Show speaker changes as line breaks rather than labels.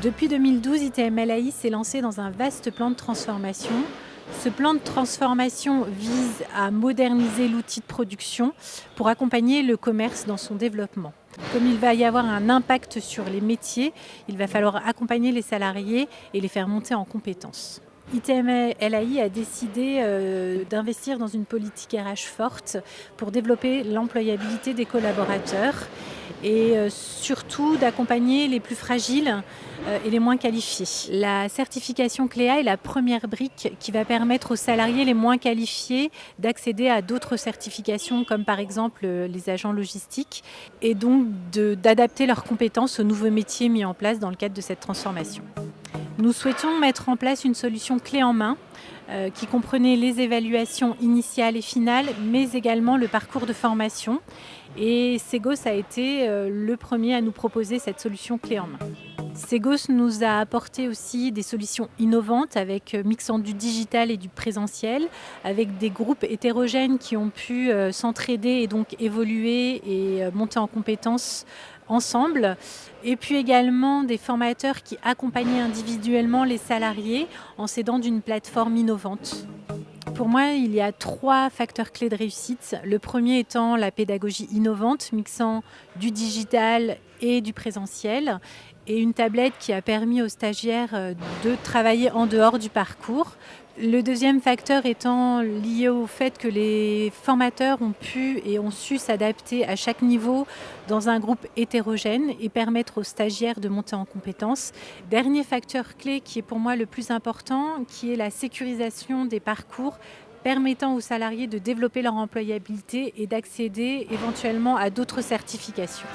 Depuis 2012, ITM s'est lancé dans un vaste plan de transformation. Ce plan de transformation vise à moderniser l'outil de production pour accompagner le commerce dans son développement. Comme il va y avoir un impact sur les métiers, il va falloir accompagner les salariés et les faire monter en compétences. ITM LAI a décidé euh, d'investir dans une politique RH forte pour développer l'employabilité des collaborateurs et euh, surtout d'accompagner les plus fragiles euh, et les moins qualifiés. La certification CLEA est la première brique qui va permettre aux salariés les moins qualifiés d'accéder à d'autres certifications comme par exemple les agents logistiques et donc d'adapter leurs compétences aux nouveaux métiers mis en place dans le cadre de cette transformation. Nous souhaitions mettre en place une solution clé en main euh, qui comprenait les évaluations initiales et finales, mais également le parcours de formation. Et Segos a été euh, le premier à nous proposer cette solution clé en main. Segos nous a apporté aussi des solutions innovantes avec euh, mixant du digital et du présentiel, avec des groupes hétérogènes qui ont pu s'entraider et donc évoluer et monter en compétences ensemble. Et puis également des formateurs qui accompagnaient individuellement les salariés en s'aidant d'une plateforme innovante. Pour moi, il y a trois facteurs clés de réussite. Le premier étant la pédagogie innovante, mixant du digital et du présentiel, et une tablette qui a permis aux stagiaires euh, de travailler en dehors du parcours. Le deuxième facteur étant lié au fait que les formateurs ont pu et ont su s'adapter à chaque niveau dans un groupe hétérogène et permettre aux stagiaires de monter en compétences. Dernier facteur clé qui est pour moi le plus important, qui est la sécurisation des parcours permettant aux salariés de développer leur employabilité et d'accéder éventuellement à d'autres certifications.